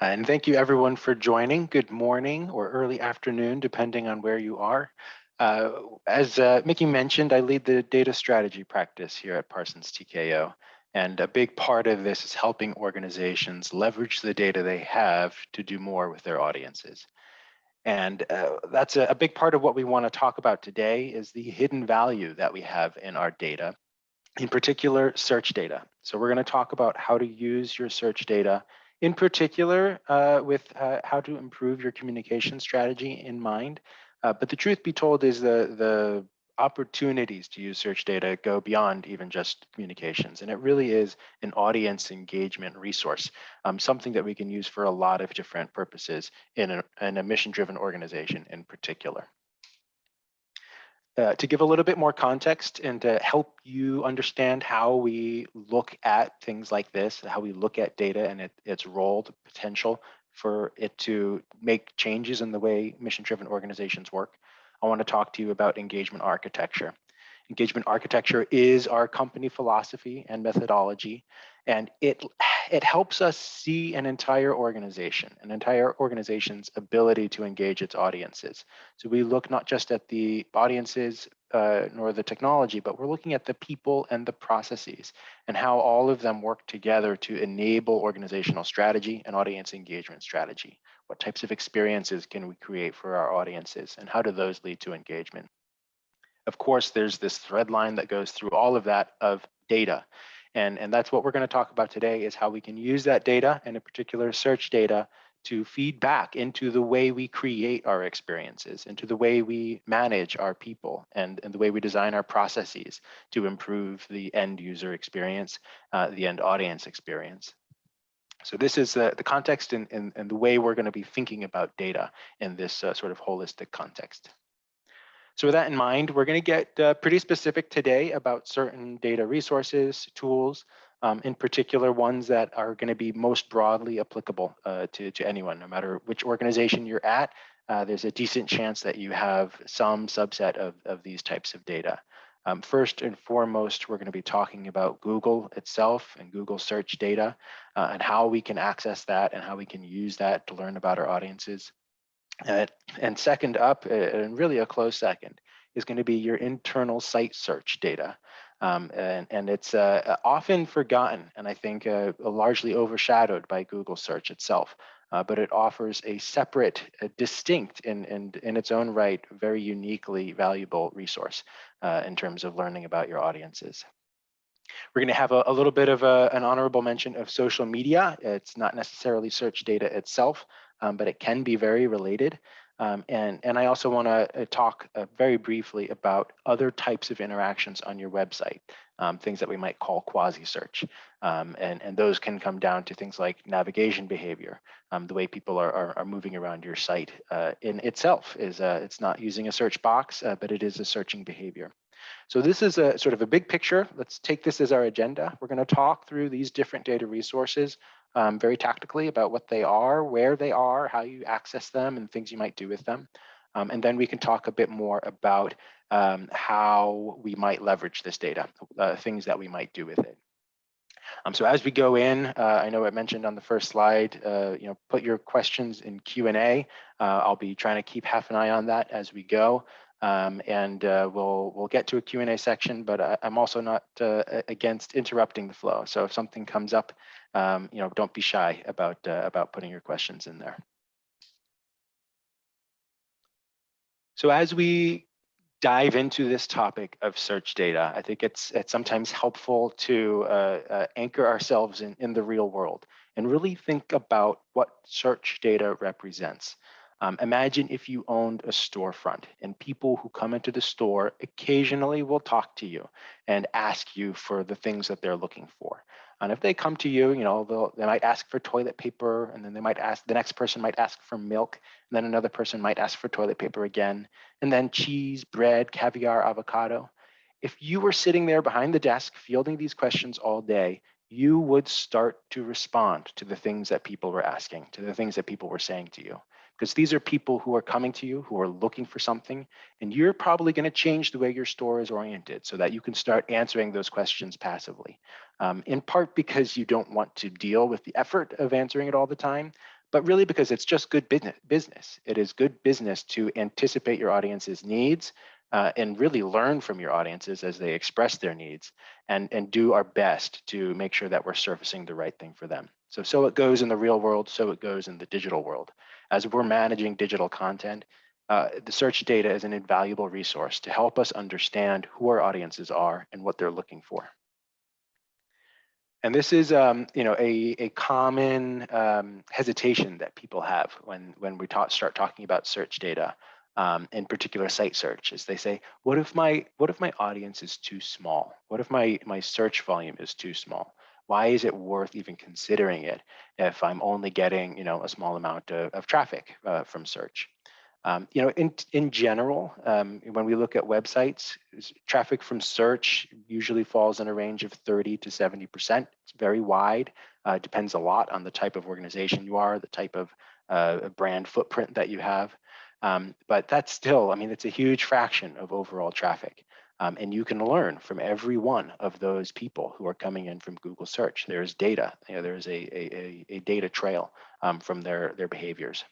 And thank you everyone for joining. Good morning or early afternoon, depending on where you are. Uh, as uh, Mickey mentioned, I lead the data strategy practice here at Parsons TKO. And a big part of this is helping organizations leverage the data they have to do more with their audiences. And uh, that's a, a big part of what we want to talk about today is the hidden value that we have in our data, in particular search data. So we're going to talk about how to use your search data in particular uh, with uh, how to improve your communication strategy in mind. Uh, but the truth be told is the, the opportunities to use search data go beyond even just communications. And it really is an audience engagement resource, um, something that we can use for a lot of different purposes in a, in a mission-driven organization in particular. Uh, to give a little bit more context and to help you understand how we look at things like this, how we look at data and it, its role, the potential for it to make changes in the way mission-driven organizations work, I want to talk to you about engagement architecture. Engagement architecture is our company philosophy and methodology, and it, it helps us see an entire organization, an entire organization's ability to engage its audiences. So we look not just at the audiences uh, nor the technology, but we're looking at the people and the processes and how all of them work together to enable organizational strategy and audience engagement strategy. What types of experiences can we create for our audiences and how do those lead to engagement? Of course, there's this thread line that goes through all of that of data. And, and that's what we're going to talk about today is how we can use that data and in particular search data to feed back into the way we create our experiences, into the way we manage our people and, and the way we design our processes to improve the end user experience, uh, the end audience experience. So this is uh, the context and, and, and, the way we're going to be thinking about data in this uh, sort of holistic context. So with that in mind, we're going to get uh, pretty specific today about certain data resources, tools, um, in particular ones that are going to be most broadly applicable uh, to, to anyone, no matter which organization you're at. Uh, there's a decent chance that you have some subset of, of these types of data. Um, first and foremost, we're going to be talking about Google itself and Google search data uh, and how we can access that and how we can use that to learn about our audiences. Uh, and second up, uh, and really a close second, is going to be your internal site search data. Um, and, and, it's uh, often forgotten and I think uh, largely overshadowed by Google search itself uh, but it offers a separate, a distinct, and in, its own right, very uniquely valuable resource uh, in terms of learning about your audiences. We're going to have a, a little bit of a, an honorable mention of social media. It's not necessarily search data itself, um, but it can be very related. Um, and, and I also want to uh, talk uh, very briefly about other types of interactions on your website, um, things that we might call quasi-search. Um, and, and those can come down to things like navigation behavior, um, the way people are, are, are, moving around your site uh, in itself is uh, it's not using a search box, uh, but it is a searching behavior. So this is a sort of a big picture. Let's take this as our agenda. We're going to talk through these different data resources um, very tactically about what they are, where they are, how you access them, and things you might do with them. Um, and then we can talk a bit more about um, how we might leverage this data, uh, things that we might do with it. Um, so as we go in, uh, I know I mentioned on the first slide, uh, you know, put your questions in Q&A. Uh, I'll be trying to keep half an eye on that as we go. Um, and uh, we'll we'll get to a Q&A section, but I, am also not uh, against interrupting the flow. So if something comes up, um, you know, don't be shy about uh, about putting your questions in there. So as we dive into this topic of search data, I think it's it's sometimes helpful to uh, uh, anchor ourselves in, in the real world and really think about what search data represents. Um, imagine if you owned a storefront and people who come into the store occasionally will talk to you and ask you for the things that they're looking for. And if they come to you, you know, they might ask for toilet paper and then they might ask, the next person might ask for milk and then another person might ask for toilet paper again, and then cheese, bread, caviar, avocado. If you were sitting there behind the desk fielding these questions all day, you would start to respond to the things that people were asking, to the things that people were saying to you because these are people who are coming to you, who are looking for something, and you're probably going to change the way your store is oriented so that you can start answering those questions passively. Um, in part because you don't want to deal with the effort of answering it all the time, but really because it's just good business. It is good business to anticipate your audience's needs uh, and really learn from your audiences as they express their needs and, and do our best to make sure that we're surfacing the right thing for them. So, so it goes in the real world, so it goes in the digital world. As we're managing digital content, uh, the search data is an invaluable resource to help us understand who our audiences are and what they're looking for. And this is, um, you know, a, a common um, hesitation that people have when, when we talk, start talking about search data, um, in particular site search, is they say, what if my what if my audience is too small? What if my my search volume is too small? Why is it worth even considering it if I'm only getting, you know, a small amount of, of traffic uh, from search? Um, you know, in, in general, um, when we look at websites, traffic from search usually falls in a range of 30 to 70%. It's very wide, uh, depends a lot on the type of organization you are, the type of uh, brand footprint that you have. Um, but that's still, I mean, it's a huge fraction of overall traffic. Um, and you can learn from every one of those people who are coming in from Google search. There's data, you know, there's a, a, a data trail um, from their, their behaviors.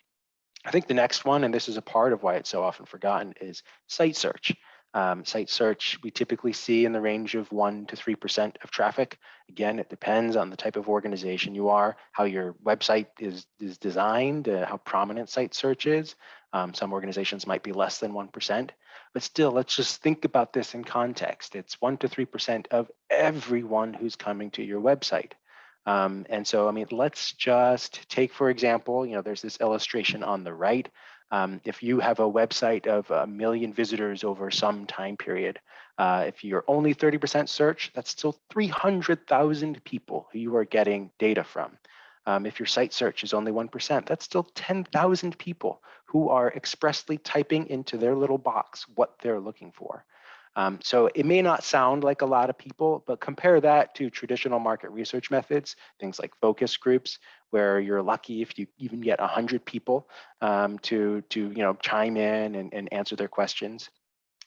I think the next one, and this is a part of why it's so often forgotten, is site search. Um, site search we typically see in the range of 1% to 3% of traffic. Again, it depends on the type of organization you are, how your website is, is designed, uh, how prominent site search is. Um, some organizations might be less than 1%, but still, let's just think about this in context. It's 1% to 3% of everyone who's coming to your website. Um, and so, I mean, let's just take, for example, you know, there's this illustration on the right. Um, if you have a website of a million visitors over some time period, uh, if you're only 30% search, that's still 300,000 people who you are getting data from. Um, if your site search is only 1%, that's still 10,000 people who are expressly typing into their little box what they're looking for. Um, so it may not sound like a lot of people, but compare that to traditional market research methods, things like focus groups, where you're lucky if you even get 100 people um, to, to you know, chime in and, and answer their questions.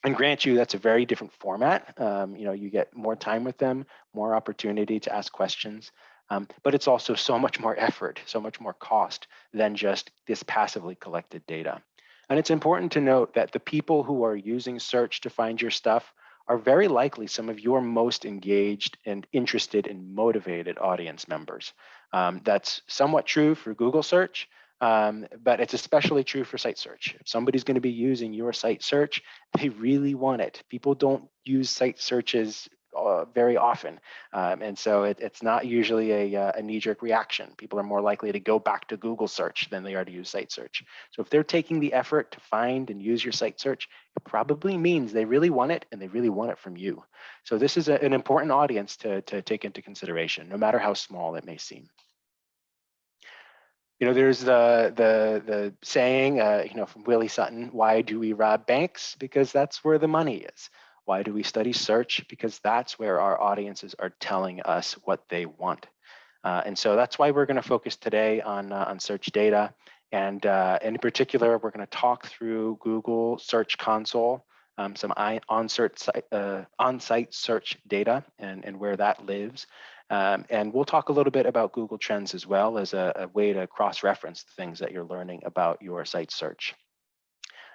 And grant you, that's a very different format. Um, you know, you get more time with them, more opportunity to ask questions, um, but it's also so much more effort, so much more cost than just this passively collected data. And it's important to note that the people who are using search to find your stuff are very likely some of your most engaged and interested and motivated audience members. Um, that's somewhat true for Google search, um, but it's especially true for site search. If somebody's going to be using your site search, they really want it. People don't use site searches uh, very often. Um, and so it, it's not usually a, uh, a knee-jerk reaction. People are more likely to go back to Google search than they are to use site search. So if they're taking the effort to find and use your site search, it probably means they really want it and they really want it from you. So this is a, an important audience to, to take into consideration, no matter how small it may seem you know, there's the the the saying, uh, you know, from Willie Sutton, why do we rob banks? Because that's where the money is. Why do we study search? Because that's where our audiences are telling us what they want. Uh, and so that's why we're going to focus today on, uh, on search data. And uh, in particular, we're going to talk through Google Search Console, um, some on-site uh, on search data and, and where that lives. Um, and we'll talk a little bit about Google Trends as well as a, a way to cross-reference the things that you're learning about your site search.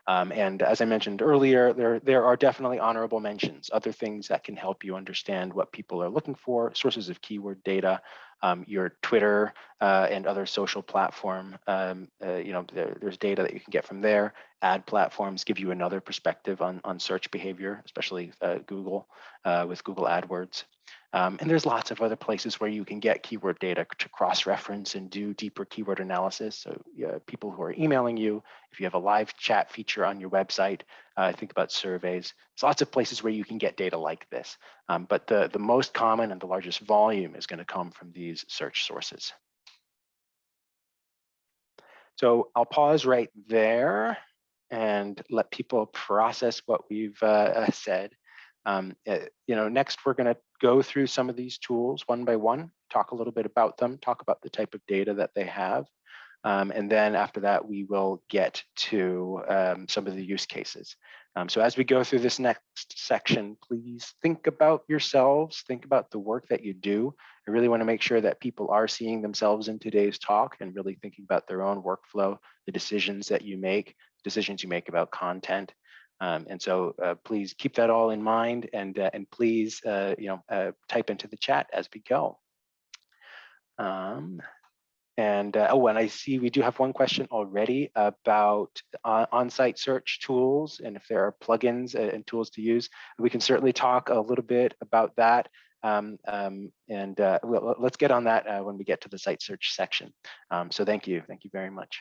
Um, and as I mentioned earlier, there, there are definitely honorable mentions, other things that can help you understand what people are looking for, sources of keyword data, um, your Twitter uh, and other social platform, um, uh, you know, there, there's data that you can get from there. Ad platforms give you another perspective on, on search behavior, especially uh, Google uh, with Google AdWords. Um, and there's lots of other places where you can get keyword data to cross-reference and do deeper keyword analysis. So people who are emailing you, if you have a live chat feature on your website, uh, think about surveys. There's lots of places where you can get data like this. Um, but the, the most common and the largest volume is going to come from these search sources. So I'll pause right there and let people process what we've uh, said. Um, uh, you know, next we're going to go through some of these tools one by one, talk a little bit about them, talk about the type of data that they have. Um, and then after that, we will get to um, some of the use cases. Um, so as we go through this next section, please think about yourselves, think about the work that you do. I really wanna make sure that people are seeing themselves in today's talk and really thinking about their own workflow, the decisions that you make, decisions you make about content. Um, and so uh, please keep that all in mind and, uh, and please uh, you know, uh, type into the chat as we go. Um, and uh, oh, and I see we do have one question already about uh, on-site search tools and if there are plugins and tools to use. We can certainly talk a little bit about that. Um, um, and uh, let's get on that when we get to the site search section. Um, so thank you. Thank you very much.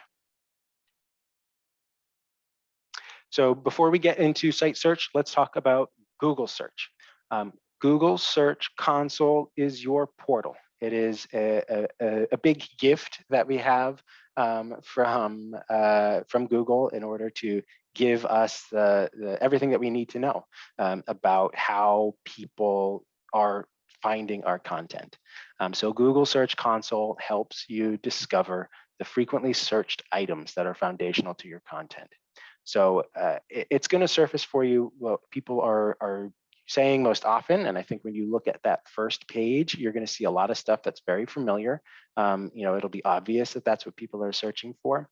So before we get into site search, let's talk about Google search. Um, Google Search Console is your portal. It is a, a, a big gift that we have um, from uh, from Google in order to give us the, the everything that we need to know um, about how people are finding our content. Um, so Google Search Console helps you discover the frequently searched items that are foundational to your content. So uh, it, it's going to surface for you what people are, are saying most often. And I think when you look at that first page, you're going to see a lot of stuff that's very familiar. Um, you know, it'll be obvious that that's what people are searching for.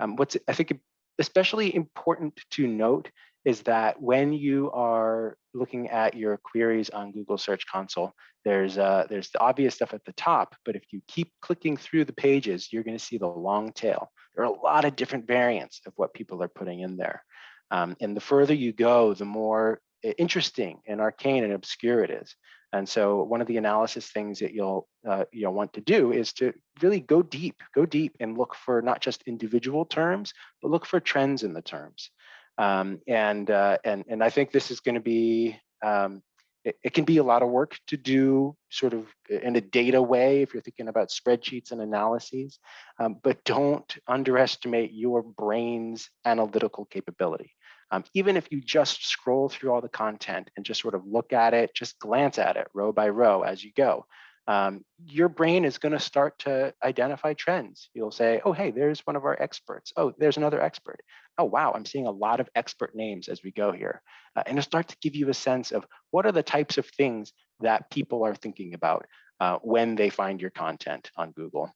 Um, what's I think especially important to note is that when you are looking at your queries on Google Search Console, there's uh, there's the obvious stuff at the top, but if you keep clicking through the pages, you're going to see the long tail. There are a lot of different variants of what people are putting in there. Um, and the further you go, the more interesting and arcane and obscure it is. And so one of the analysis things that you'll uh, you'll want to do is to really go deep, go deep and look for not just individual terms, but look for trends in the terms. Um, and, uh, and, and I think this is going to be, um, it, it, can be a lot of work to do sort of in a data way if you're thinking about spreadsheets and analyses, um, but don't underestimate your brain's analytical capability. Um, even if you just scroll through all the content and just sort of look at it, just glance at it row by row as you go, um, your brain is going to start to identify trends. You'll say, oh, hey, there's one of our experts. Oh, there's another expert. Oh, wow, I'm seeing a lot of expert names as we go here. Uh, and it'll start to give you a sense of what are the types of things that people are thinking about uh, when they find your content on Google.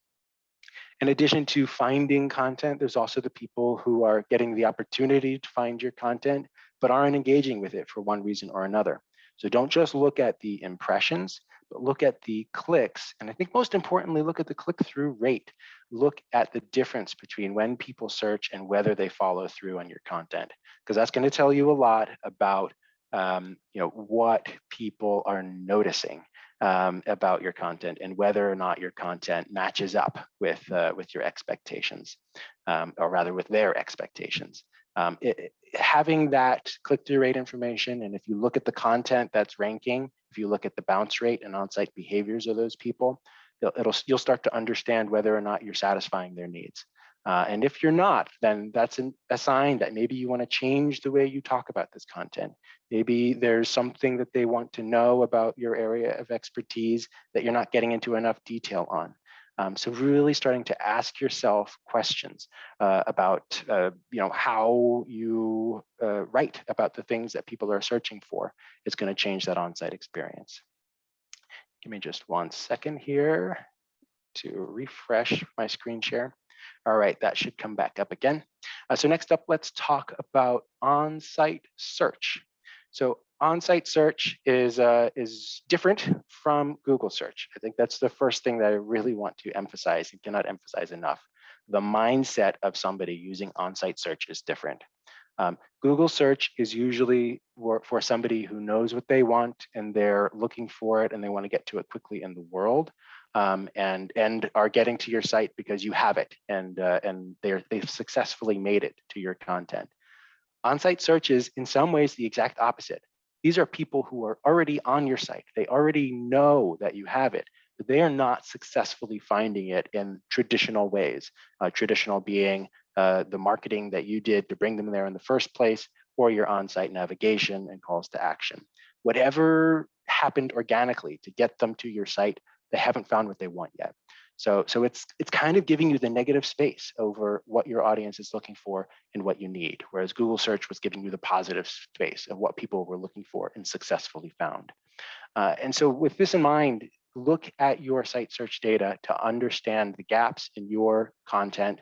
In addition to finding content, there's also the people who are getting the opportunity to find your content, but aren't engaging with it for one reason or another. So don't just look at the impressions, but look at the clicks. And I think most importantly, look at the click-through rate. Look at the difference between when people search and whether they follow through on your content, because that's going to tell you a lot about um, you know, what people are noticing um, about your content and whether or not your content matches up with, uh, with your expectations, um, or rather with their expectations. Um, it, having that click-through rate information, and if you look at the content that's ranking, if you look at the bounce rate and on-site behaviors of those people, it'll, it'll, you'll start to understand whether or not you're satisfying their needs. Uh, and if you're not, then that's an, a sign that maybe you want to change the way you talk about this content. Maybe there's something that they want to know about your area of expertise that you're not getting into enough detail on. Um, so really starting to ask yourself questions uh, about, uh, you know, how you uh, write about the things that people are searching for is going to change that on-site experience. Give me just one second here to refresh my screen share. All right, that should come back up again. Uh, so next up, let's talk about on-site search. So on-site search is, uh, is different from Google search. I think that's the first thing that I really want to emphasize and cannot emphasize enough. The mindset of somebody using on-site search is different. Um, Google search is usually for, for somebody who knows what they want and they're looking for it and they want to get to it quickly in the world um, and and are getting to your site because you have it and uh, and they're they've successfully made it to your content. On-site search is in some ways the exact opposite. These are people who are already on your site. They already know that you have it, but they are not successfully finding it in traditional ways. Uh, traditional being uh, the marketing that you did to bring them there in the first place, or your on-site navigation and calls to action. Whatever happened organically to get them to your site, they haven't found what they want yet. So, so it's it's kind of giving you the negative space over what your audience is looking for and what you need, whereas Google search was giving you the positive space of what people were looking for and successfully found. Uh, and so with this in mind, look at your site search data to understand the gaps in your content,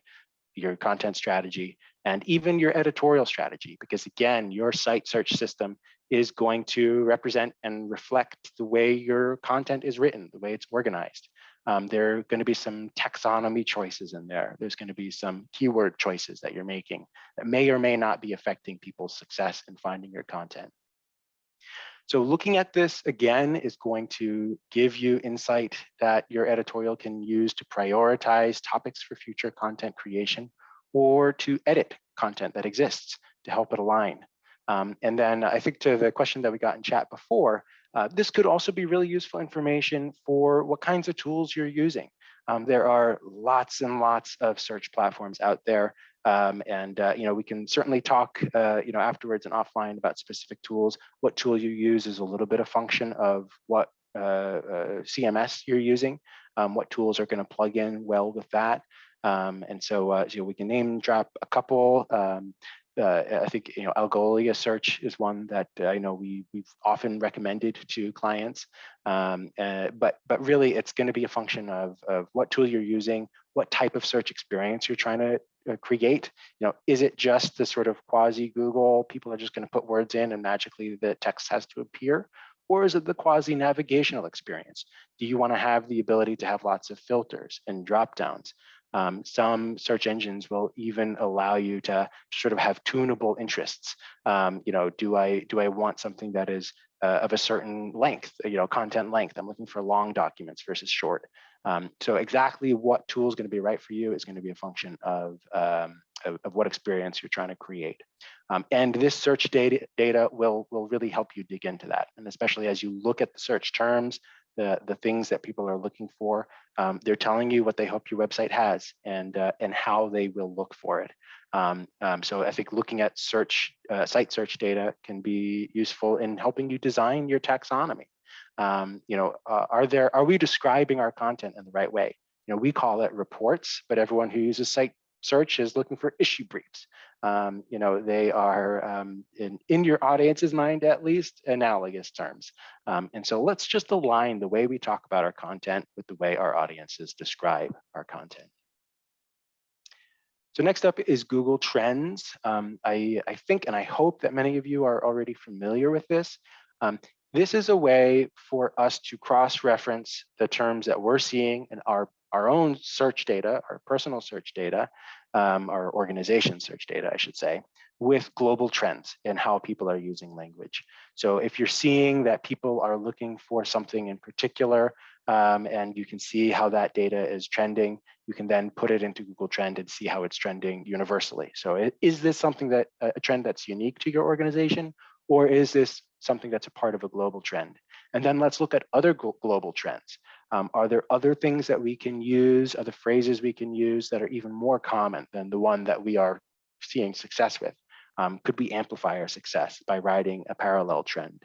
your content strategy, and even your editorial strategy, because again, your site search system is going to represent and reflect the way your content is written, the way it's organized. Um, there are going to be some taxonomy choices in there. There's going to be some keyword choices that you're making that may or may not be affecting people's success in finding your content. So looking at this again is going to give you insight that your editorial can use to prioritize topics for future content creation or to edit content that exists to help it align. Um, and then I think to the question that we got in chat before, uh, this could also be really useful information for what kinds of tools you're using. Um, there are lots and lots of search platforms out there. Um, and uh, you know we can certainly talk uh, you know afterwards and offline about specific tools. What tool you use is a little bit of function of what uh, uh CMS you're using, um, what tools are going to plug in well with that. Um, and so, uh, so we can name drop a couple. Um, uh, I think you know Algolia search is one that uh, I know we we've often recommended to clients. Um, uh, but but really, it's going to be a function of of what tool you're using, what type of search experience you're trying to uh, create. You know, is it just the sort of quasi Google? People are just going to put words in and magically the text has to appear, or is it the quasi navigational experience? Do you want to have the ability to have lots of filters and drop downs? Um, some search engines will even allow you to sort of have tunable interests. Um, you know, do I do I want something that is uh, of a certain length, you know, content length? I'm looking for long documents versus short. Um, so exactly what tool is going to be right for you is going to be a function of, um, of, of, what experience you're trying to create. Um, and this search data, data will, will really help you dig into that. And especially as you look at the search terms, the, the things that people are looking for. Um, they're telling you what they hope your website has and, uh, and how they will look for it. Um, um, so I think looking at search, uh, site search data can be useful in helping you design your taxonomy. Um, you know, uh, are there, are we describing our content in the right way? You know, we call it reports, but everyone who uses site search is looking for issue briefs. Um, you know, they are um, in, in your audience's mind, at least analogous terms. Um, and so let's just align the way we talk about our content with the way our audiences describe our content. So next up is Google Trends. Um, I, I think and I hope that many of you are already familiar with this. Um, this is a way for us to cross-reference the terms that we're seeing in our our own search data, our personal search data, um, our organization search data, I should say, with global trends and how people are using language. So if you're seeing that people are looking for something in particular, um, and you can see how that data is trending, you can then put it into Google Trend and see how it's trending universally. So is this something that a trend that's unique to your organization, or is this something that's a part of a global trend? And then let's look at other global trends. Um, are there other things that we can use, other phrases we can use that are even more common than the one that we are seeing success with? Um, could we amplify our success by riding a parallel trend?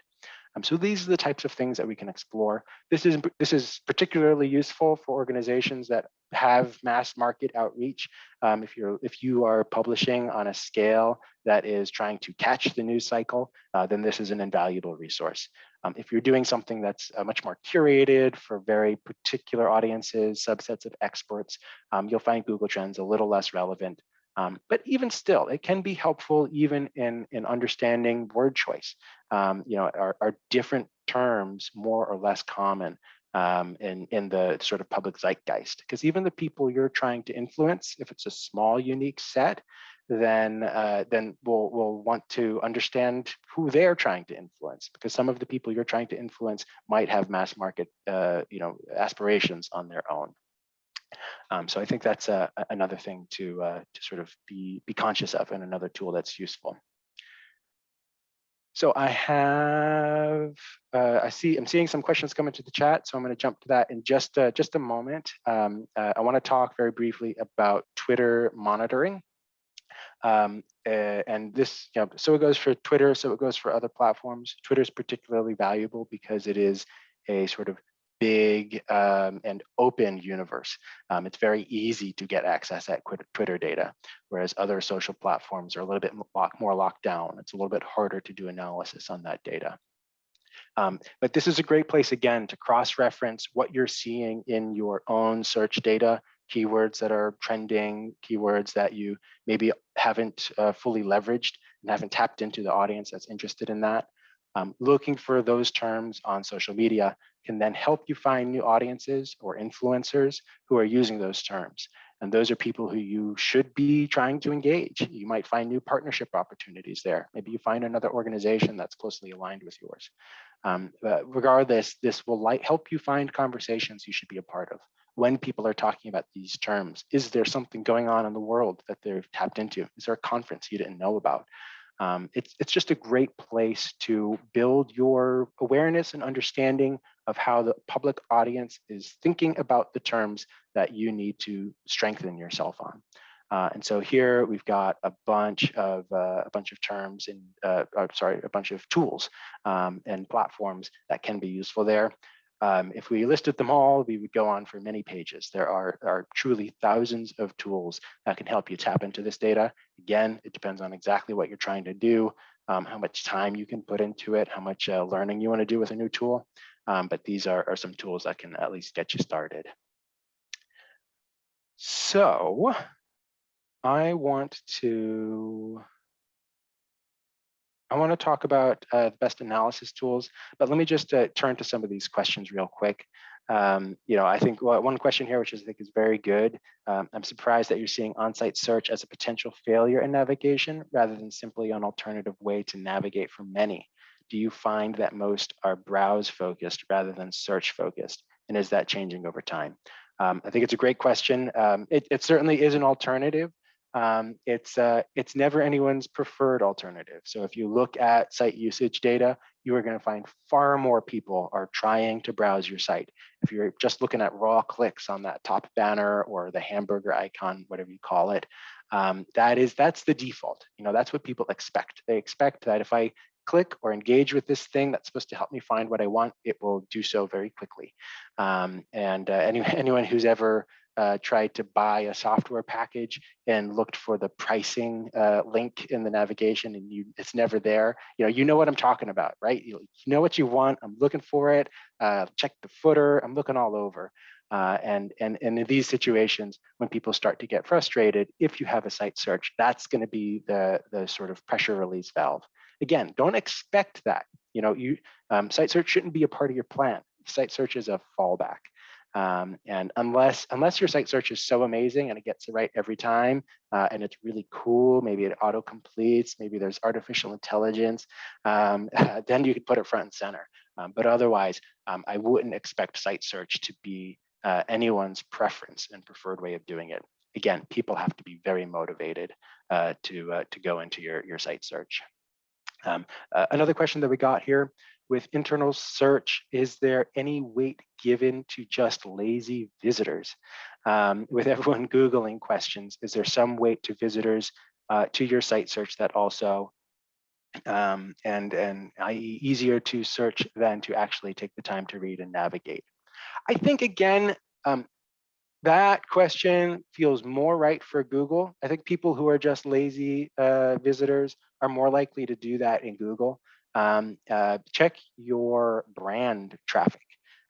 Um, so these are the types of things that we can explore. This is, this is particularly useful for organizations that have mass market outreach. Um, if, you're, if you are publishing on a scale that is trying to catch the news cycle, uh, then this is an invaluable resource. Um, if you're doing something that's uh, much more curated for very particular audiences, subsets of experts, um, you'll find Google Trends a little less relevant. Um, but even still, it can be helpful even in, in understanding word choice. Um, you know, are, are different terms more or less common um, in, in the sort of public zeitgeist? Because even the people you're trying to influence, if it's a small, unique set, then uh, then we'll we'll want to understand who they're trying to influence because some of the people you're trying to influence might have mass market uh, you know aspirations on their own. Um, so I think that's uh, another thing to uh, to sort of be be conscious of and another tool that's useful. So I have, uh, I see, I'm seeing some questions come into the chat, so I'm going to jump to that in just uh, just a moment. Um, uh, I want to talk very briefly about Twitter monitoring. Um, and this, you know, so it goes for Twitter, so it goes for other platforms. Twitter is particularly valuable because it is a sort of big um, and open universe. Um, it's very easy to get access at Twitter data, whereas other social platforms are a little bit more locked down. It's a little bit harder to do analysis on that data. Um, but this is a great place, again, to cross-reference what you're seeing in your own search data, keywords that are trending, keywords that you maybe haven't uh, fully leveraged and haven't tapped into the audience that's interested in that. Um, looking for those terms on social media can then help you find new audiences or influencers who are using those terms. And those are people who you should be trying to engage. You might find new partnership opportunities there. Maybe you find another organization that's closely aligned with yours. Um, regardless, this will light, help you find conversations you should be a part of. When people are talking about these terms, is there something going on in the world that they've tapped into? Is there a conference you didn't know about? Um, it's, it's just a great place to build your awareness and understanding of how the public audience is thinking about the terms that you need to strengthen yourself on. Uh, and so here we've got a bunch of uh, a bunch of terms and uh, uh, sorry, a bunch of tools um, and platforms that can be useful there. Um, if we listed them all, we would go on for many pages. There are, are truly thousands of tools that can help you tap into this data. Again, it depends on exactly what you're trying to do, um, how much time you can put into it, how much uh, learning you want to do with a new tool. Um, but these are, are some tools that can at least get you started. So I want to I want to talk about uh, the best analysis tools, but let me just uh, turn to some of these questions real quick. Um, you know, I think one question here, which I think is very good. Um, I'm surprised that you're seeing on-site search as a potential failure in navigation rather than simply an alternative way to navigate for many. Do you find that most are browse focused rather than search focused? And is that changing over time? Um, I think it's a great question. Um, it, it certainly is an alternative um, it's uh, it's never anyone's preferred alternative. So if you look at site usage data, you are going to find far more people are trying to browse your site. If you're just looking at raw clicks on that top banner or the hamburger icon, whatever you call it, um, that is that's the default. You know that's what people expect. They expect that if I click or engage with this thing that's supposed to help me find what I want, it will do so very quickly. Um, and uh, any, anyone who's ever uh, tried to buy a software package and looked for the pricing uh, link in the navigation and you it's never there. You know you know what i'm talking about right? You, know what you want i'm looking for it uh, check the footer i'm looking all over. Uh, and and and in these situations when people start to get frustrated if you have a site search that's going to be the the sort of pressure release valve. Again don't expect that. You know you um, site search shouldn't be a part of your plan. Site search is a fallback um, and unless unless your site search is so amazing and it gets it right every time, uh, and it's really cool, maybe it auto completes, maybe there's artificial intelligence, um, then you could put it front and center. Um, but otherwise, um, I wouldn't expect site search to be uh, anyone's preference and preferred way of doing it. Again, people have to be very motivated uh, to uh, to go into your your site search. Um, uh, another question that we got here with internal search, is there any weight given to just lazy visitors? Um, with everyone Googling questions, is there some weight to visitors uh, to your site search that also um, and and i.e. easier to search than to actually take the time to read and navigate. I think again, um, that question feels more right for Google. I think people who are just lazy uh, visitors are more likely to do that in Google um, uh, check your brand traffic,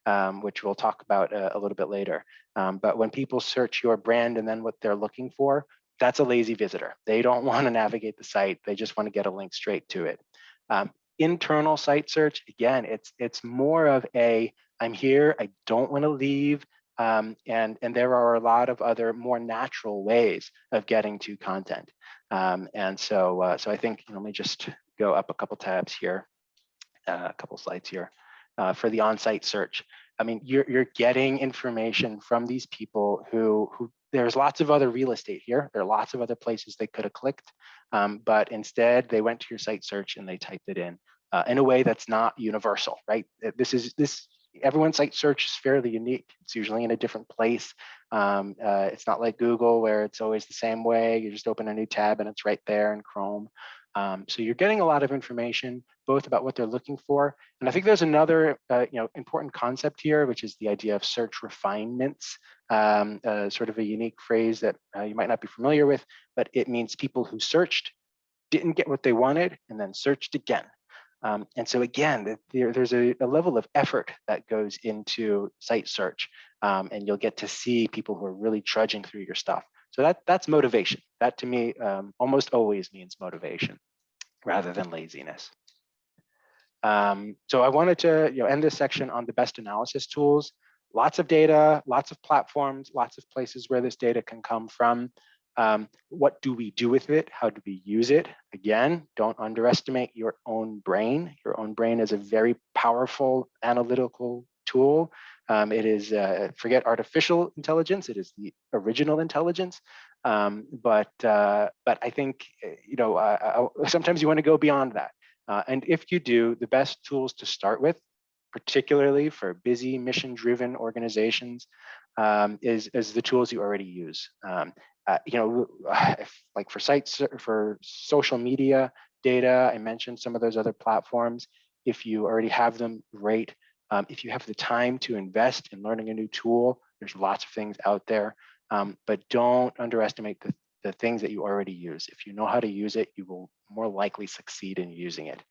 um, which we'll talk about a, uh, a little bit later. Um, but when people search your brand and then what they're looking for, that's a lazy visitor. They don't want to navigate the site. They just want to get a link straight to it. Um, internal site search, again, it's it's more of a, I'm here, I don't want to leave. Um, and, and there are a lot of other more natural ways of getting to content. Um, and so, uh, so I think, you know, let me just go up a couple tabs here, uh, a couple slides here uh, for the on-site search. I mean, you're, you're getting information from these people who, who there's lots of other real estate here. There are lots of other places they could have clicked, um, but instead they went to your site search and they typed it in uh, in a way that's not universal, right? This is this everyone's site search is fairly unique. It's usually in a different place. Um, uh, it's not like Google where it's always the same way. You just open a new tab and it's right there in Chrome. Um, so you're getting a lot of information, both about what they're looking for. And I think there's another uh, you know, important concept here, which is the idea of search refinements, um, uh, sort of a unique phrase that uh, you might not be familiar with, but it means people who searched, didn't get what they wanted, and then searched again. Um, and so again, there, there's a, a, level of effort that goes into site search, um, and you'll get to see people who are really trudging through your stuff. So that that's motivation. That to me um, almost always means motivation rather than laziness. Um, so I wanted to you know, end this section on the best analysis tools. Lots of data, lots of platforms, lots of places where this data can come from. Um, what do we do with it? How do we use it? Again, don't underestimate your own brain. Your own brain is a very powerful analytical tool. Um, it is, uh, forget artificial intelligence, it is the original intelligence. Um, but, uh, but I think, uh, you know, sometimes you wanna go beyond that. Uh, and if you do, the best tools to start with, particularly for busy mission-driven organizations, um, is, is the tools you already use. Um, uh, you know, if, like for sites, for social media data, I mentioned some of those other platforms. If you already have them, great. Um, if you have the time to invest in learning a new tool, there's lots of things out there, um, but don't underestimate the, the things that you already use. If you know how to use it, you will more likely succeed in using it.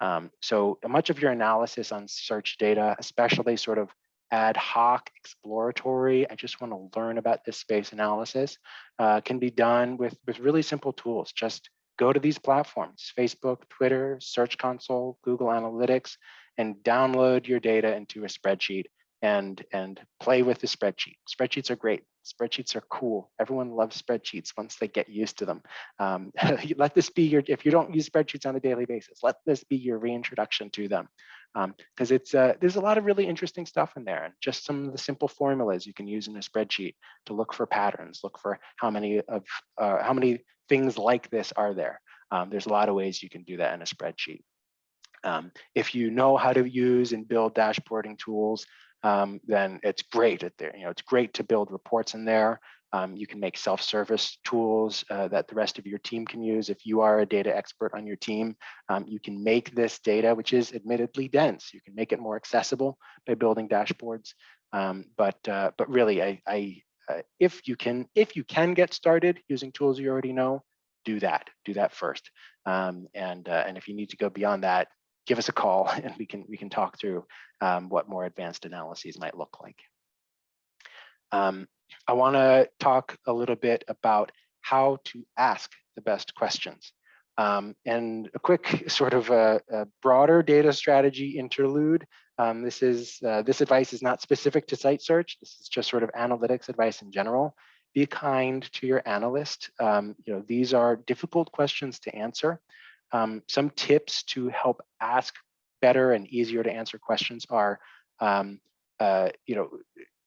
Um, so much of your analysis on search data, especially sort of ad hoc, exploratory, I just want to learn about this space analysis, uh, can be done with, with really simple tools. Just go to these platforms, Facebook, Twitter, Search Console, Google Analytics, and download your data into a spreadsheet and, and play with the spreadsheet. Spreadsheets are great. Spreadsheets are cool. Everyone loves spreadsheets once they get used to them. Um, let this be your, if you don't use spreadsheets on a daily basis, let this be your reintroduction to them. Because um, it's uh, there's a lot of really interesting stuff in there and just some of the simple formulas you can use in a spreadsheet to look for patterns, look for how many of uh, how many things like this are there. Um, there's a lot of ways you can do that in a spreadsheet. Um, if you know how to use and build dashboarding tools, um, then it's great at there. You know, it's great to build reports in there. Um, you can make self-service tools uh, that the rest of your team can use. If you are a data expert on your team, um, you can make this data, which is admittedly dense, you can make it more accessible by building dashboards. Um, but uh, but really, I, I uh, if you can if you can get started using tools you already know, do that. Do that first. Um, and uh, and if you need to go beyond that, give us a call and we can we can talk through um, what more advanced analyses might look like. Um, I want to talk a little bit about how to ask the best questions. Um, and a quick sort of a, a broader data strategy interlude. Um, this is uh, this advice is not specific to site search. This is just sort of analytics advice in general. Be kind to your analyst. Um, you know these are difficult questions to answer. Um, some tips to help ask better and easier to answer questions are, um, uh, you know,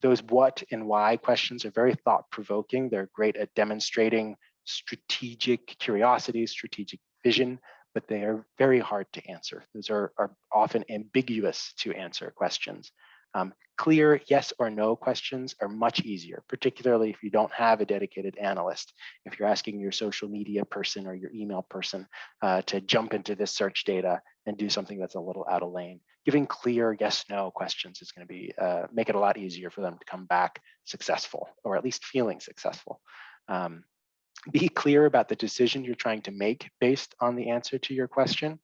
those what and why questions are very thought provoking. They're great at demonstrating strategic curiosity, strategic vision, but they are very hard to answer. Those are, are often ambiguous to answer questions. Um, clear yes or no questions are much easier, particularly if you don't have a dedicated analyst. If you're asking your social media person or your email person uh, to jump into this search data and do something that's a little out of lane, giving clear yes no questions is going to be uh, make it a lot easier for them to come back successful or at least feeling successful. Um, be clear about the decision you're trying to make based on the answer to your question.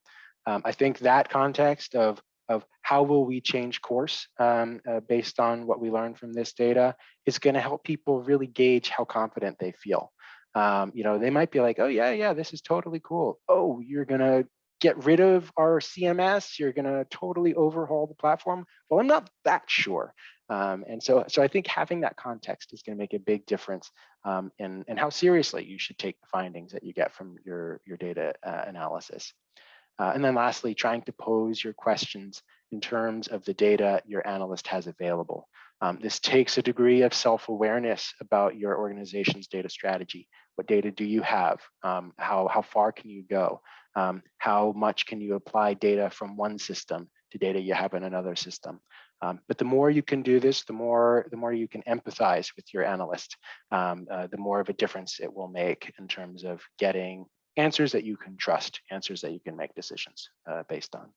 Um, I think that context of of how will we change course um, uh, based on what we learned from this data is going to help people really gauge how confident they feel. Um, you know, they might be like, oh yeah, yeah, this is totally cool. Oh, you're going to get rid of our CMS. You're going to totally overhaul the platform. Well, I'm not that sure. Um, and so, so I think having that context is going to make a big difference um, in, in how seriously you should take the findings that you get from your, your data uh, analysis. Uh, and then lastly, trying to pose your questions in terms of the data your analyst has available. Um, this takes a degree of self-awareness about your organization's data strategy. What data do you have? Um, how, how far can you go? Um, how much can you apply data from one system to data you have in another system? Um, but the more you can do this, the more the more you can empathize with your analyst, um, uh, the more of a difference it will make in terms of getting answers that you can trust, answers that you can make decisions uh, based on.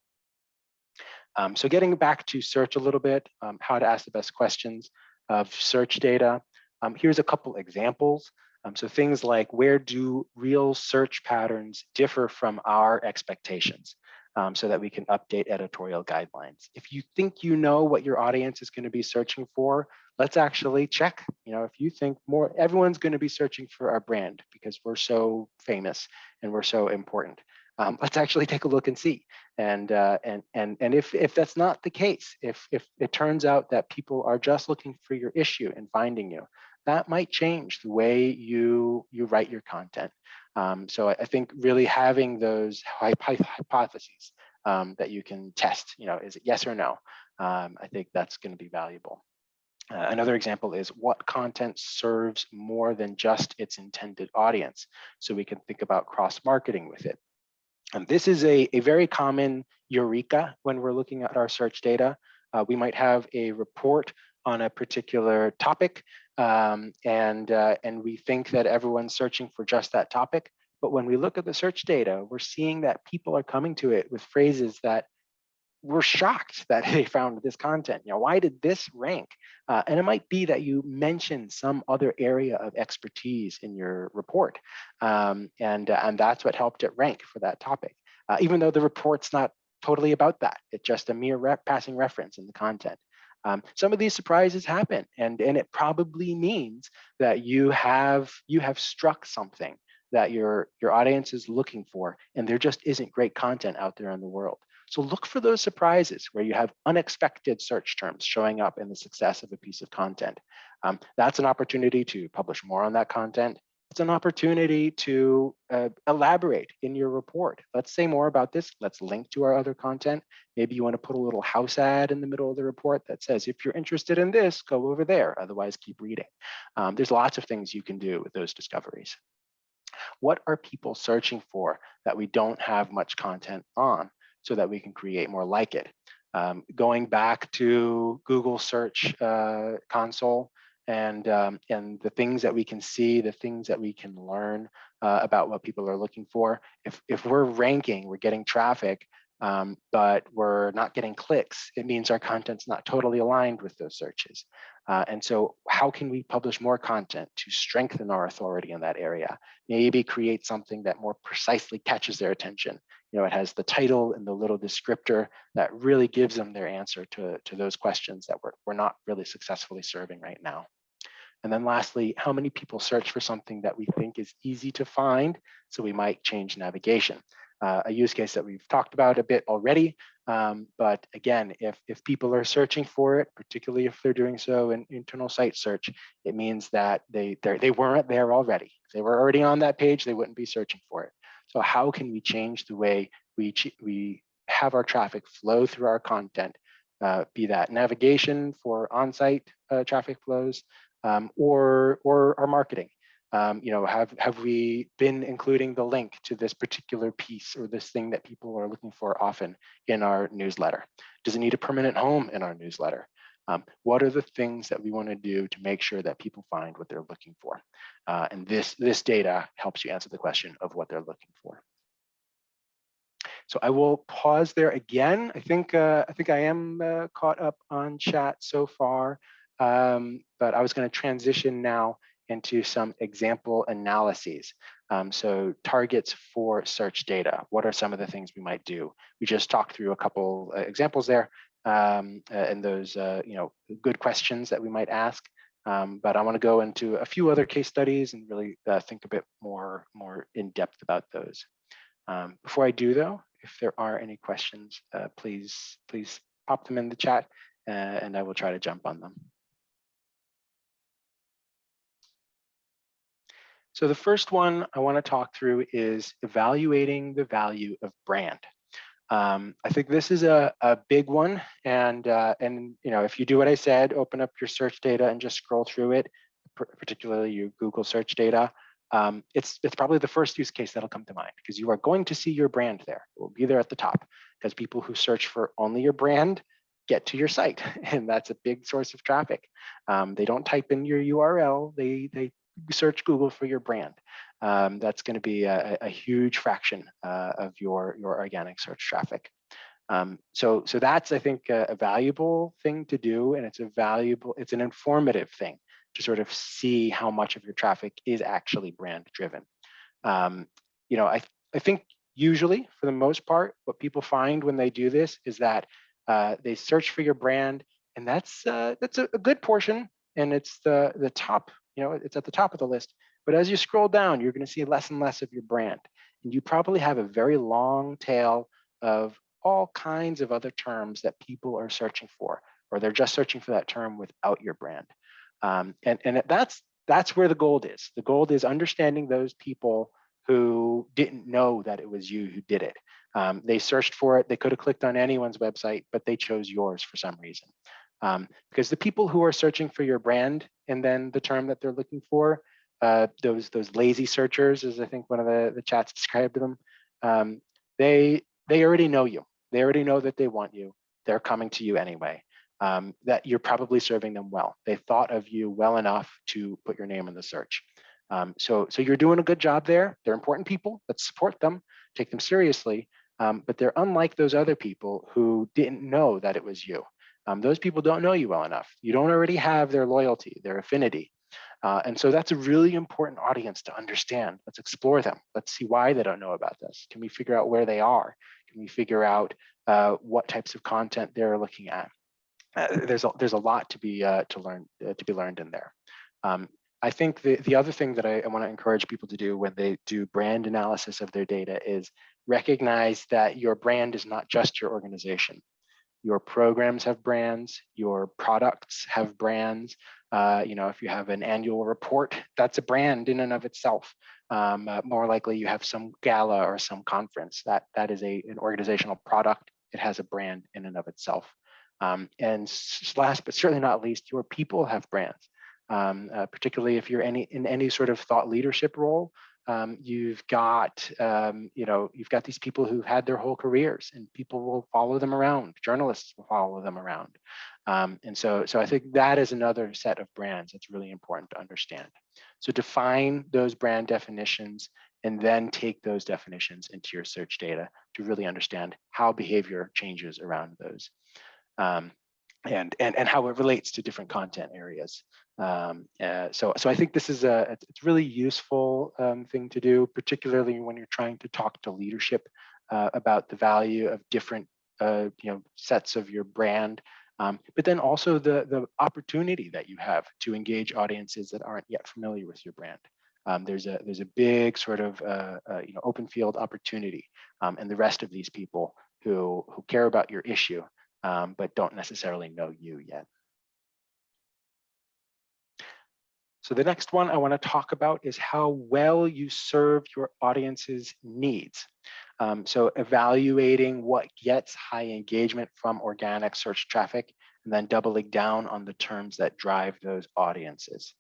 Um, so getting back to search a little bit, um, how to ask the best questions of search data. Um, here's a couple examples. Um, so things like where do real search patterns differ from our expectations um, so that we can update editorial guidelines. If you think you know what your audience is going to be searching for, let's actually check. You know, if you think more, everyone's going to be searching for our brand because we're so famous and we're so important. Um, let's actually take a look and see. And uh, and and and if if that's not the case, if if it turns out that people are just looking for your issue and finding you, that might change the way you you write your content. Um, so I, I, think really having those hypotheses um, that you can test, you know, is it yes or no? Um, I think that's going to be valuable. Uh, another example is what content serves more than just its intended audience. So we can think about cross marketing with it. And this is a, a very common eureka when we're looking at our search data. Uh, we might have a report on a particular topic um, and, uh, and we think that everyone's searching for just that topic. But when we look at the search data, we're seeing that people are coming to it with phrases that we're shocked that they found this content. You know, why did this rank? Uh, and it might be that you mentioned some other area of expertise in your report. Um, and, uh, and that's what helped it rank for that topic. Uh, even though the report's not totally about that, it's just a mere rep passing reference in the content. Um, some of these surprises happen and, and it probably means that you have you have struck something that your, your audience is looking for and there just isn't great content out there in the world. So look for those surprises where you have unexpected search terms showing up in the success of a piece of content. Um, that's an opportunity to publish more on that content it's an opportunity to uh, elaborate in your report. Let's say more about this. Let's link to our other content. Maybe you want to put a little house ad in the middle of the report that says, if you're interested in this, go over there. Otherwise, keep reading. Um, there's lots of things you can do with those discoveries. What are people searching for that we don't have much content on so that we can create more like it? Um, going back to Google Search uh, Console, and um, and the things that we can see, the things that we can learn uh, about what people are looking for. If if we're ranking, we're getting traffic, um, but we're not getting clicks, it means our content's not totally aligned with those searches. Uh, and so how can we publish more content to strengthen our authority in that area? Maybe create something that more precisely catches their attention. You know, it has the title and the little descriptor that really gives them their answer to, to those questions that we're, we're not really successfully serving right now. And then lastly, how many people search for something that we think is easy to find? So we might change navigation. Uh, a use case that we've talked about a bit already. Um, but again, if, if people are searching for it, particularly if they're doing so in internal site search, it means that they, they weren't there already. If they were already on that page, they wouldn't be searching for it. So how can we change the way we, we have our traffic flow through our content, uh, be that navigation for on-site uh, traffic flows, um, or or our marketing. Um, you know, have have we been including the link to this particular piece or this thing that people are looking for often in our newsletter? Does it need a permanent home in our newsletter? Um, what are the things that we want to do to make sure that people find what they're looking for? Uh, and this this data helps you answer the question of what they're looking for. So I will pause there again. I think uh, I think I am uh, caught up on chat so far. Um, but I was going to transition now into some example analyses. Um, so targets for search data. What are some of the things we might do? We just talked through a couple uh, examples there um, uh, and those uh, you know good questions that we might ask. Um, but I want to go into a few other case studies and really uh, think a bit more more in depth about those. Um, before I do though, if there are any questions, please please pop them in the chat and I will try to jump on them. So the first one I want to talk through is evaluating the value of brand. Um, I think this is a, a big one. And, uh, and you know, if you do what I said, open up your search data and just scroll through it, particularly your Google search data, um, it's, it's probably the first use case that'll come to mind because you are going to see your brand there. It will be there at the top because people who search for only your brand get to your site and that's a big source of traffic. Um, they don't type in your URL, they, they search Google for your brand. Um, that's going to be a, a, huge fraction uh, of your, your organic search traffic. Um, so, so that's, I think, a, a, valuable thing to do, and it's a valuable, it's an informative thing to sort of see how much of your traffic is actually brand driven. Um, you know, I, I think usually, for the most part, what people find when they do this is that uh, they search for your brand, and that's uh, that's a, a good portion, and it's the the top, you know, it's at the top of the list. But as you scroll down, you're going to see less and less of your brand, and you probably have a very long tail of all kinds of other terms that people are searching for, or they're just searching for that term without your brand. Um, and, and that's, that's where the gold is. The gold is understanding those people who didn't know that it was you who did it. Um, they searched for it. They could have clicked on anyone's website, but they chose yours for some reason. Um, because the people who are searching for your brand and then the term that they're looking for, uh, those those lazy searchers, as I think one of the, the chats described them, um, they they already know you. They already know that they want you. They're coming to you anyway. Um, that you're probably serving them well. They thought of you well enough to put your name in the search. Um, so, so you're doing a good job there. They're important people. Let's support them, take them seriously. Um, but they're unlike those other people who didn't know that it was you. Um, those people don't know you well enough. You don't already have their loyalty, their affinity. Uh, and so that's a really important audience to understand. Let's explore them. Let's see why they don't know about this. Can we figure out where they are? Can we figure out uh, what types of content they're looking at? Uh, there's a, there's a lot to be uh, to learn uh, to be learned in there. Um, I think the, the other thing that I, I want to encourage people to do when they do brand analysis of their data is recognize that your brand is not just your organization. Your programs have brands, your products have brands. Uh, you know, if you have an annual report, that's a brand in and of itself um, uh, more likely you have some gala or some conference that that is a an organizational product. It has a brand in and of itself. Um, and last but certainly not least, your people have brands. Um, uh, particularly if you're any in any sort of thought leadership role, um, you've got um, you know you've got these people who've had their whole careers, and people will follow them around. Journalists will follow them around, um, and so so I think that is another set of brands that's really important to understand. So define those brand definitions and then take those definitions into your search data to really understand how behavior changes around those um, and, and, and how it relates to different content areas. Um, uh, so, so I think this is a it's really useful um, thing to do, particularly when you're trying to talk to leadership uh, about the value of different uh, you know sets of your brand um, but then also the, the opportunity that you have to engage audiences that aren't yet familiar with your brand. Um, there's a there's a big sort of uh, uh, you know open field opportunity, um, and the rest of these people who who care about your issue um, but don't necessarily know you yet. So the next one I want to talk about is how well you serve your audience's needs. Um, so evaluating what gets high engagement from organic search traffic and then doubling down on the terms that drive those audiences.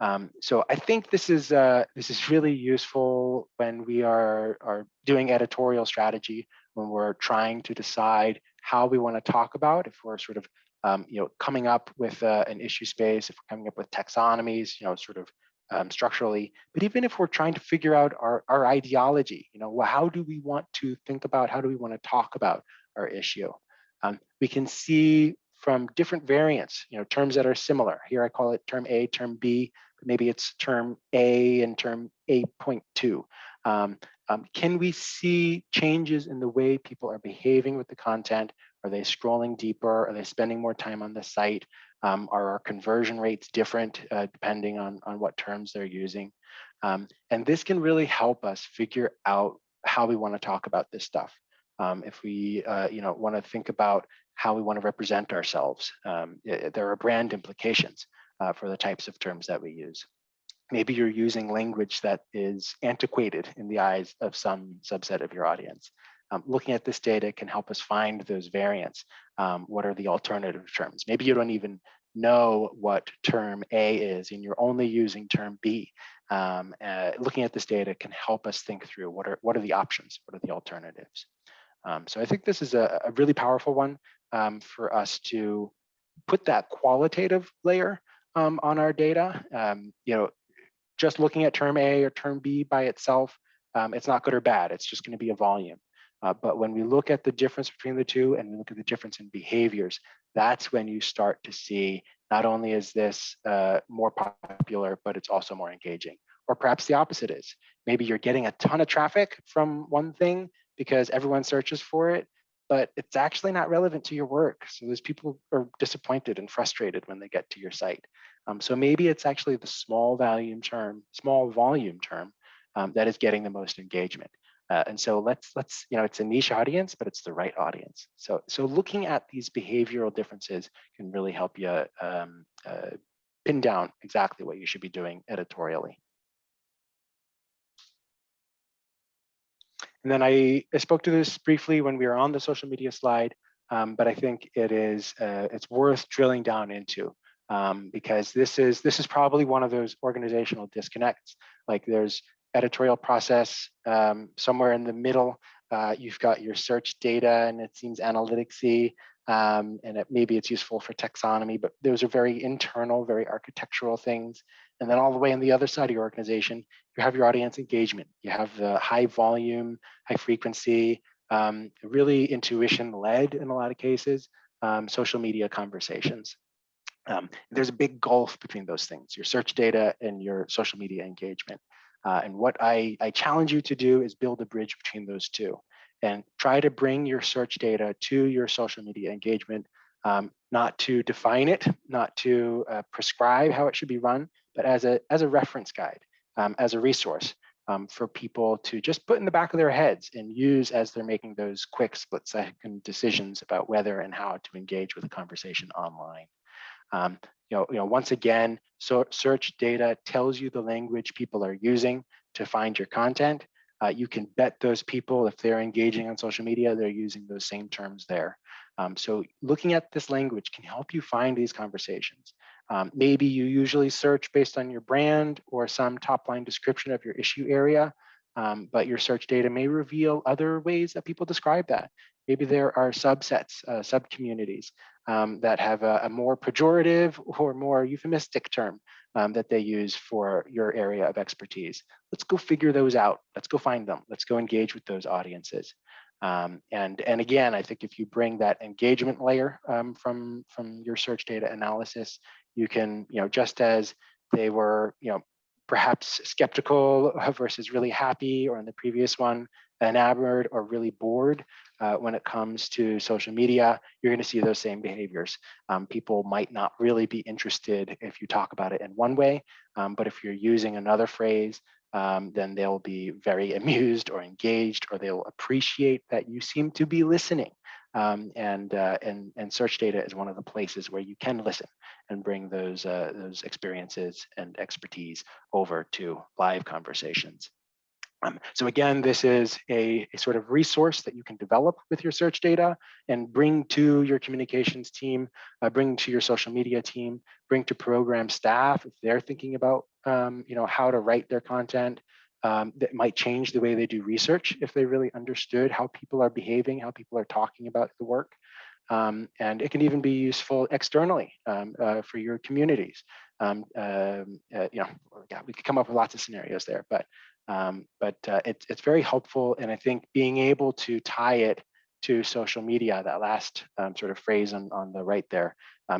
Um, so I think this is uh, this is really useful when we are are doing editorial strategy when we're trying to decide how we want to talk about if we're sort of um, you know coming up with uh, an issue space if we're coming up with taxonomies you know sort of um, structurally, but even if we're trying to figure out our, our ideology, you know, well, how do we want to think about, how do we want to talk about our issue? Um, we can see from different variants, you know, terms that are similar. Here I call it term A, term B, maybe it's term A and term A.2. Um, um, can we see changes in the way people are behaving with the content? Are they scrolling deeper? Are they spending more time on the site? Um, are our conversion rates different uh, depending on, on what terms they're using? Um, and this can really help us figure out how we want to talk about this stuff. Um, if we uh, you know, want to think about how we want to represent ourselves, um, it, there are brand implications uh, for the types of terms that we use. Maybe you're using language that is antiquated in the eyes of some subset of your audience. Um, looking at this data can help us find those variants. Um, what are the alternative terms? Maybe you don't even know what term A is and you're only using term B. Um, uh, looking at this data can help us think through what are, what are the options, what are the alternatives. Um, so I think this is a, a really powerful one um, for us to put that qualitative layer um, on our data. you know, just looking at term A or term B by itself, um, it's not good or bad. It's just going to be a volume. Uh, but when we look at the difference between the two and we look at the difference in behaviors, that's when you start to see not only is this uh, more popular, but it's also more engaging. Or perhaps the opposite is maybe you're getting a ton of traffic from one thing because everyone searches for it, but it's actually not relevant to your work. So those people are disappointed and frustrated when they get to your site. Um, so maybe it's actually the small volume term, small volume term um, that is getting the most engagement. Uh, and so let's let's you know it's a niche audience, but it's the right audience. So so looking at these behavioral differences can really help you um, uh, pin down exactly what you should be doing editorially. And then I, I spoke to this briefly when we were on the social media slide, um, but I think it is uh, it's worth drilling down into um, because this is this is probably one of those organizational disconnects. Like there's editorial process um, somewhere in the middle. Uh, you've got your search data and it seems analyticsy um, and it, maybe it's useful for taxonomy, but those are very internal, very architectural things. And then all the way on the other side of your organization, you have your audience engagement. You have the high volume, high frequency, um, really intuition led in a lot of cases, um, social media conversations. Um, there's a big gulf between those things, your search data and your social media engagement. Uh, and what I, I challenge you to do is build a bridge between those two and try to bring your search data to your social media engagement, um, not to define it, not to uh, prescribe how it should be run, but as a, as a reference guide, um, as a resource um, for people to just put in the back of their heads and use as they're making those quick split second decisions about whether and how to engage with a conversation online. You know, you know, once again, so search data tells you the language people are using to find your content. Uh, you can bet those people, if they're engaging on social media, they're using those same terms there. Um, so looking at this language can help you find these conversations. Um, maybe you usually search based on your brand or some top line description of your issue area, um, but your search data may reveal other ways that people describe that. Maybe there are subsets, uh, sub-communities um, that have a, a, more pejorative or more euphemistic term um, that they use for your area of expertise. Let's go figure those out. Let's go find them. Let's go engage with those audiences. Um, and, and again, I think if you bring that engagement layer um, from, from your search data analysis, you can, you know, just as they were, you know, perhaps skeptical versus really happy, or in the previous one, enamored or really bored uh, when it comes to social media, you're going to see those same behaviors. Um, people might not really be interested if you talk about it in one way, um, but if you're using another phrase, um, then they'll be very amused or engaged, or they'll appreciate that you seem to be listening. Um, and, uh, and, and search data is one of the places where you can listen and bring those, uh, those experiences and expertise over to live conversations. Um, so again, this is a, a, sort of resource that you can develop with your search data and bring to your communications team, uh, bring to your social media team, bring to program staff if they're thinking about um, you know, how to write their content. Um, that might change the way they do research if they really understood how people are behaving, how people are talking about the work. Um, and it can even be useful externally um, uh, for your communities. Um, um uh, you know, yeah, we could come up with lots of scenarios there, but um, but uh, it, it's very helpful. And I think being able to tie it to social media, that last um, sort of phrase on, on the right there,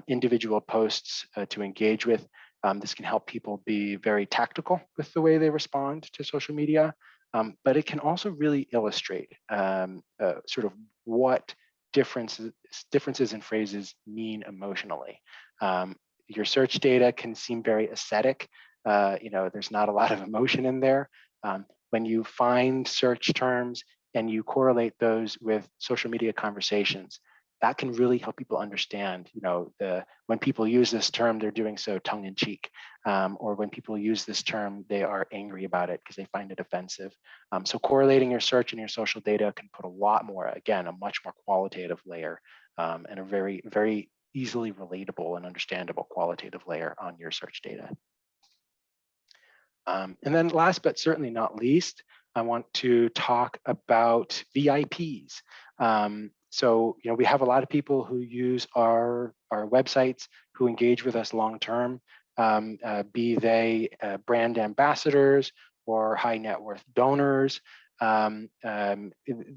individual posts uh, to engage with, um, this can help people be very tactical with the way they respond to social media. Um, but it can also really illustrate um, uh, sort of what differences, differences in phrases mean emotionally. your search data can seem very aesthetic. Uh, you know, there's not a lot of emotion in there. Um, when you find search terms and you correlate those with social media conversations, that can really help people understand, you know, the when people use this term, they're doing so tongue in cheek, um, or when people use this term, they are angry about it because they find it offensive. Um, so correlating your search and your social data can put a lot more, again, a much more qualitative layer um, and a very, very easily relatable and understandable qualitative layer on your search data. Um, and then last but certainly not least, I want to talk about VIPs. Um, so, you know, we have a lot of people who use our, our websites, who engage with us long-term. um, uh, be they uh, brand ambassadors or high net worth donors. Um, um,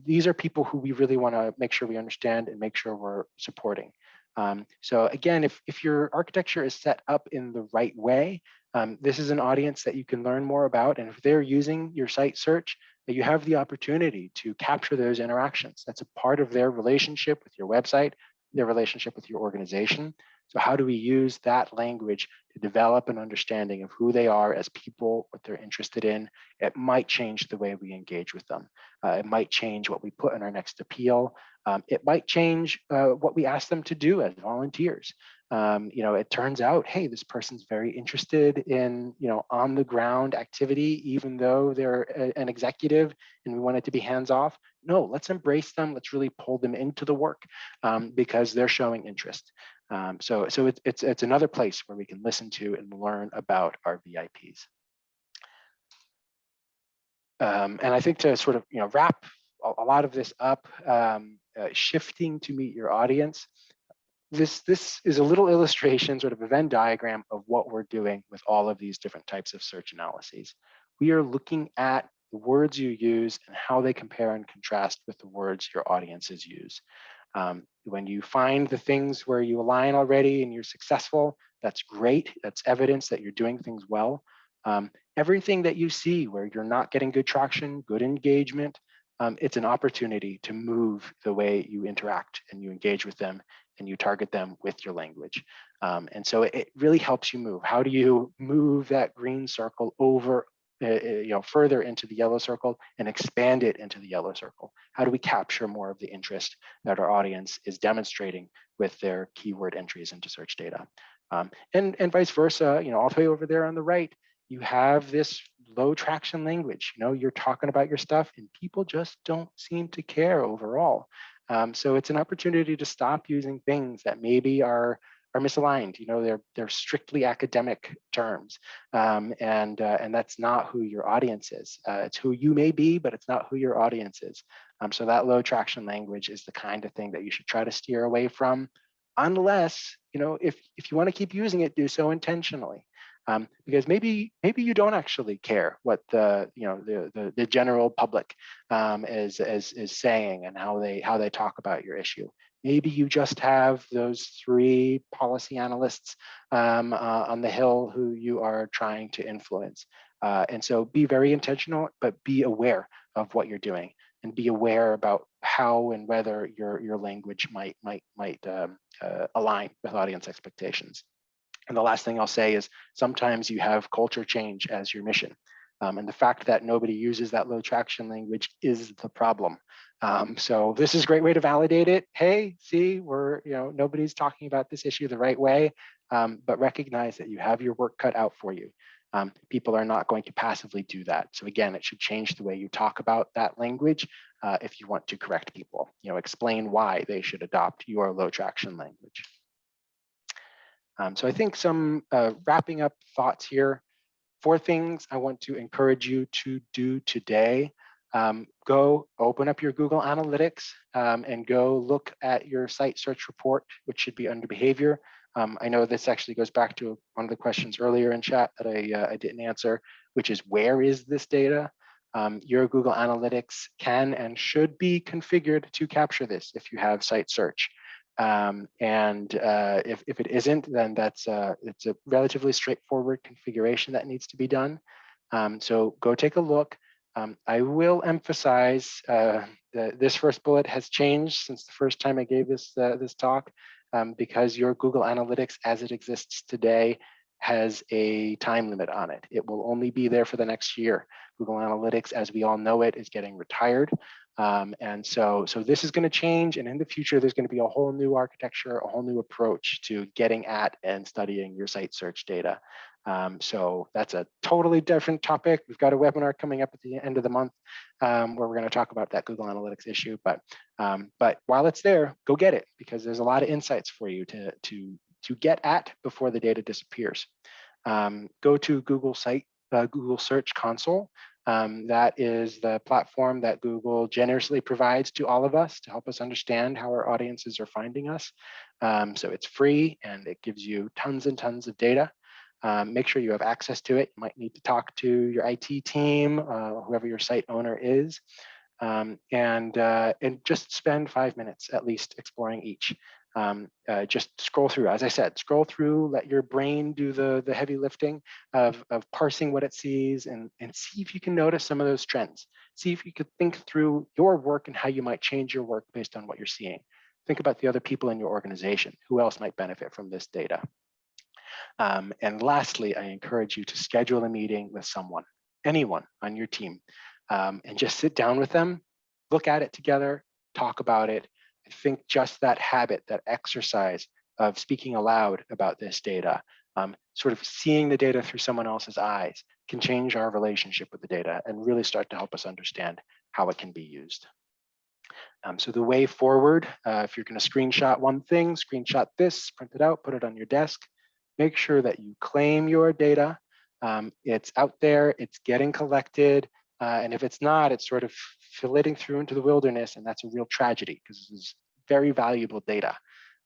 these are people who we really want to make sure we understand and make sure we're supporting. Um, so again, if, if your architecture is set up in the right way, um, this is an audience that you can learn more about. And if they're using your site search, that you have the opportunity to capture those interactions. That's a part of their relationship with your website, their relationship with your organization. So how do we use that language to develop an understanding of who they are as people, what they're interested in? It might change the way we engage with them. Uh, it might change what we put in our next appeal. Um, it might change uh, what we ask them to do as volunteers um, you know, it turns out, hey, this person's very interested in, you know, on the ground activity, even though they're a, an executive and we want it to be hands off. No, let's embrace them. Let's really pull them into the work um, because they're showing interest. Um, so so it, it's, it's another place where we can listen to and learn about our VIPs. Um, and I think to sort of, you know, wrap a, a lot of this up, um, uh, shifting to meet your audience this this is a little illustration, sort of a Venn diagram of what we're doing with all of these different types of search analyses. We are looking at the words you use and how they compare and contrast with the words your audiences use. Um, when you find the things where you align already and you're successful, that's great. That's evidence that you're doing things well. Um, everything that you see where you're not getting good traction, good engagement, um, it's an opportunity to move the way you interact and you engage with them and you target them with your language. Um, and so it really helps you move. How do you move that green circle over, uh, uh, you know, further into the yellow circle and expand it into the yellow circle? How do we capture more of the interest that our audience is demonstrating with their keyword entries into search data? Um, and, and vice versa, you know, all the way over there on the right, you have this low traction language. You know, you're talking about your stuff and people just don't seem to care overall. Um, so it's an opportunity to stop using things that maybe are are misaligned. You know, they're they're strictly academic terms, um, and uh, and that's not who your audience is. Uh, it's who you may be, but it's not who your audience is. Um, so that low traction language is the kind of thing that you should try to steer away from, unless you know if if you want to keep using it, do so intentionally um, because maybe maybe you don't actually care what the you know the the, the general public um, is, is is saying and how they how they talk about your issue. Maybe you just have those three policy analysts um, uh, on the hill who you are trying to influence. Uh, and so be very intentional, but be aware of what you're doing and be aware about how and whether your your language might might might um, uh, align with audience expectations. And the last thing I'll say is sometimes you have culture change as your mission. Um, and the fact that nobody uses that low traction language is the problem. Um, so this is a great way to validate it. Hey, see, we're, you know, nobody's talking about this issue the right way, um, but recognize that you have your work cut out for you. Um, people are not going to passively do that. So again, it should change the way you talk about that language uh, if you want to correct people, you know, explain why they should adopt your low traction language. Um, so I think some uh, wrapping up thoughts here. Four things I want to encourage you to do today. Um, go open up your Google Analytics um, and go look at your site search report, which should be under behavior. Um, I know this actually goes back to one of the questions earlier in chat that I, uh, I didn't answer, which is where is this data? Um, your Google Analytics can and should be configured to capture this if you have site search. Um, and uh, if, if it isn't, then that's uh, it's a relatively straightforward configuration that needs to be done. Um, so go take a look. Um, I will emphasize uh, that this first bullet has changed since the first time I gave this uh, this talk um, because your Google Analytics as it exists today has a time limit on it. It will only be there for the next year. Google Analytics, as we all know it, is getting retired. Um, and so, so this is going to change. And in the future, there's going to be a whole new architecture, a whole new approach to getting at and studying your site search data. Um, so that's a totally different topic. We've got a webinar coming up at the end of the month um, where we're going to talk about that Google Analytics issue. But um, but while it's there, go get it because there's a lot of insights for you to to to get at before the data disappears. Um, go to Google site uh, Google Search Console. Um, that is the platform that Google generously provides to all of us to help us understand how our audiences are finding us. Um, so it's free and it gives you tons and tons of data. Um, make sure you have access to it. You might need to talk to your IT team, uh, whoever your site owner is, um, and, uh, and just spend five minutes at least exploring each. Um, uh, just scroll through, as I said, scroll through, let your brain do the, the heavy lifting of, of parsing what it sees and, and see if you can notice some of those trends. See if you could think through your work and how you might change your work based on what you're seeing. Think about the other people in your organization. Who else might benefit from this data? Um, and lastly, I encourage you to schedule a meeting with someone, anyone on your team, um, and just sit down with them, look at it together, talk about it. I think just that habit, that exercise of speaking aloud about this data, um, sort of seeing the data through someone else's eyes can change our relationship with the data and really start to help us understand how it can be used. Um, so the way forward, uh, if you're going to screenshot one thing, screenshot this, print it out, put it on your desk. Make sure that you claim your data. Um, it's out there, it's getting collected. Uh, and if it's not, it's sort of flitting through into the wilderness. And that's a real tragedy because this is very valuable data.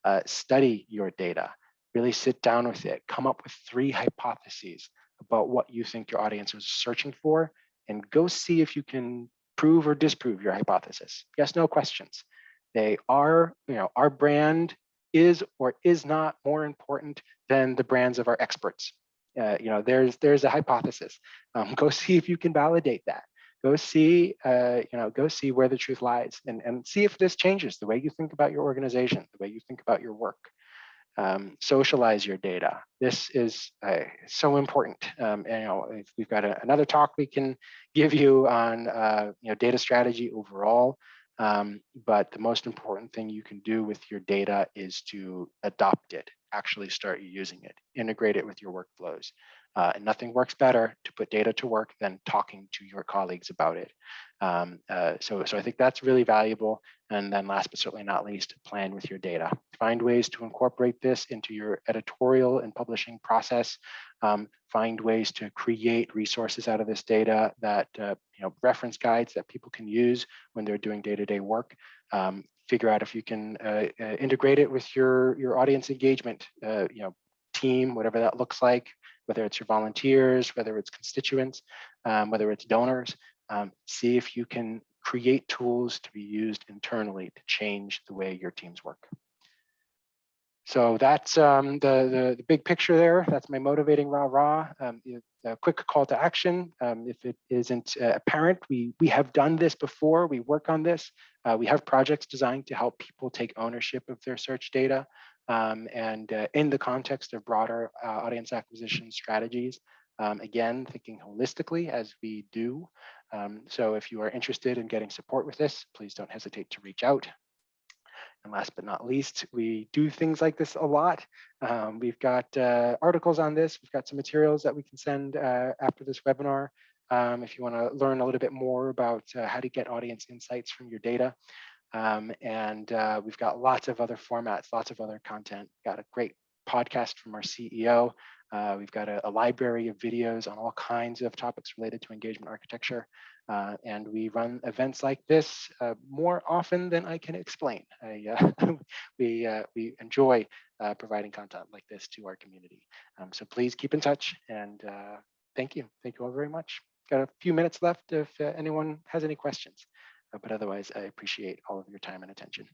Uh, study your data, really sit down with it, come up with three hypotheses about what you think your audience is searching for, and go see if you can prove or disprove your hypothesis. Yes, no questions. They are, you know, our brand is or is not more important than the brands of our experts. Uh, you know, there's there's a hypothesis. Um, go see if you can validate that. Go see, uh, you know, go see where the truth lies, and and see if this changes the way you think about your organization, the way you think about your work um, socialize your data. This is uh, so important. Um, and, you know, if we've got a, another talk we can give you on uh, you know data strategy overall. Um, but the most important thing you can do with your data is to adopt it, actually start using it, integrate it with your workflows. Uh, and nothing works better to put data to work than talking to your colleagues about it. Um, uh, so, so I think that's really valuable. And then last but certainly not least, plan with your data. Find ways to incorporate this into your editorial and publishing process. Um, find ways to create resources out of this data that, uh, you know, reference guides that people can use when they're doing day-to-day -day work. Um, figure out if you can uh, uh, integrate it with your, your audience engagement, uh, you know, team, whatever that looks like, whether it's your volunteers, whether it's constituents, um, whether it's donors, um, see if you can create tools to be used internally to change the way your teams work. So that's um, the, the, the, big picture there. That's my motivating rah rah. Um, a quick call to action. Um, if it isn't uh, apparent, we, we have done this before. We work on this. Uh, we have projects designed to help people take ownership of their search data. Um, and uh, in the context of broader uh, audience acquisition strategies, um, again, thinking holistically as we do. Um, so if you are interested in getting support with this, please don't hesitate to reach out. And last but not least, we do things like this a lot. Um, we've got uh, articles on this. We've got some materials that we can send uh, after this webinar. Um, if you want to learn a little bit more about uh, how to get audience insights from your data. Um, and uh, we've got lots of other formats, lots of other content. Got a great podcast from our CEO. Uh, we've got a, a, library of videos on all kinds of topics related to engagement architecture. Uh, and we run events like this uh, more often than I can explain. I, uh, we, uh, we enjoy providing content like this to our community. Um, so please keep in touch and thank you. Thank you all very much. Got a few minutes left if anyone has any questions. But otherwise, I appreciate all of your time and attention.